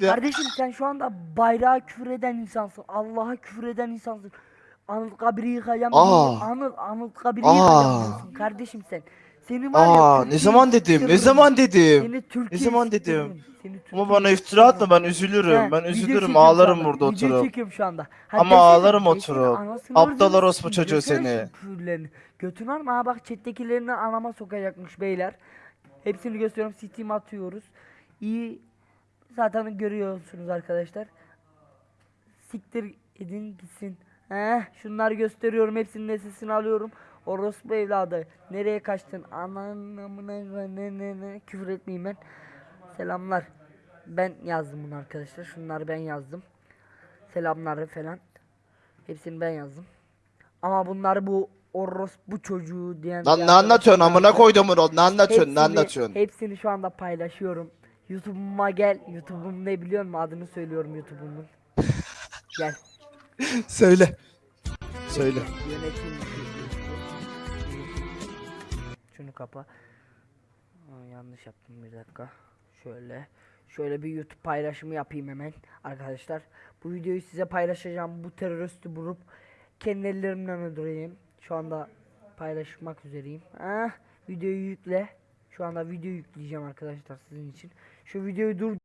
ya. Kardeşim sen şu anda bayrağa küfür eden insansın. Allah'a küfür eden insansın. Anıl kabiri yıkayacağım. Aa. Anıl, Anıl kabiri Aa. yıkayacağım diyorsun kardeşim sen. Seni var ya Aa ne Türkiye'yi zaman dedim? Ne zaman dedim? Seni Türkiye'yi zaman dedim? Ama bana iftira atma ben üzülürüm. He, Ben üzülürüm ağlarım burada oturup. şu anda. Ha, Ama ağlarım oturup. Aptal orospu çocuğu seni. Götün var mı? Ha bak chat'tekilerini anama sokacakmış beyler. Hepsini gösteriyorum. Steam atıyoruz. İyi zaten görüyorsunuz arkadaşlar. Siktir edin gitsin. Heh, şunları gösteriyorum. Hepsinin sesini alıyorum. Orospu evladı. Nereye kaçtın? Ananamına ne ne ne. Küfür etmeyeyim ben. Selamlar. Ben yazdım bunu arkadaşlar. Şunları ben yazdım. Selamları falan. Hepsini ben yazdım. Ama bunları bu orospu çocuğu diyen Lan ne anlatıyorsun amına koydum onu. Ne anlatıyorsun? Ne Hepsini- anlatıyorsun? Hepsini şu anda paylaşıyorum. YouTube'uma gel. YouTube'um ne biliyor musun? Adını söylüyorum YouTube'umun. Gel. Söyle. Söyle. Yönetim. Şunu kapa. Aa, yanlış yaptım bir dakika. Şöyle. Şöyle bir YouTube paylaşımı yapayım hemen arkadaşlar. Bu videoyu size paylaşacağım. Bu teröristi bulup kendi ellerimle öldüreyim. Şu anda paylaşmak üzereyim. Ah, videoyu yükle. Şu anda video yükleyeceğim arkadaşlar sizin için. Şu videoyu dur